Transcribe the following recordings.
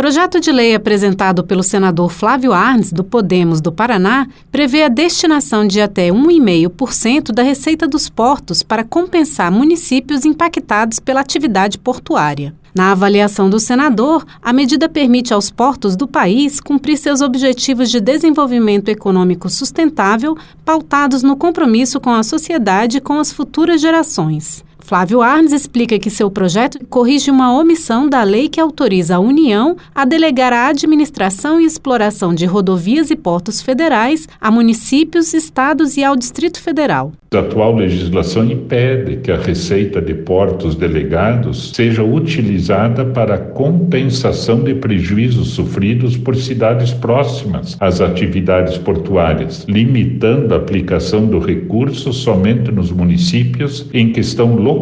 Projeto de lei apresentado pelo senador Flávio Arnes, do Podemos do Paraná, prevê a destinação de até 1,5% da receita dos portos para compensar municípios impactados pela atividade portuária. Na avaliação do senador, a medida permite aos portos do país cumprir seus objetivos de desenvolvimento econômico sustentável, pautados no compromisso com a sociedade e com as futuras gerações. Flávio Arnes explica que seu projeto corrige uma omissão da lei que autoriza a União a delegar a administração e exploração de rodovias e portos federais a municípios, estados e ao Distrito Federal. A atual legislação impede que a receita de portos delegados seja utilizada para compensação de prejuízos sofridos por cidades próximas às atividades portuárias, limitando a aplicação do recurso somente nos municípios em que estão localizados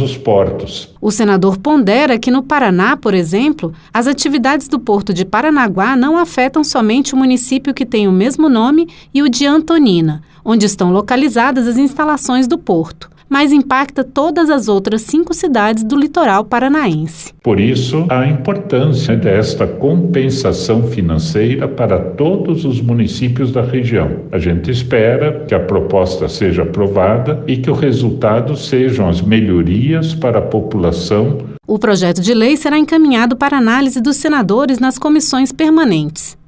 os portos. O senador pondera que no Paraná, por exemplo, as atividades do porto de Paranaguá não afetam somente o município que tem o mesmo nome e o de Antonina, onde estão localizadas as instalações do porto mas impacta todas as outras cinco cidades do litoral paranaense. Por isso, a importância desta compensação financeira para todos os municípios da região. A gente espera que a proposta seja aprovada e que o resultado sejam as melhorias para a população. O projeto de lei será encaminhado para análise dos senadores nas comissões permanentes.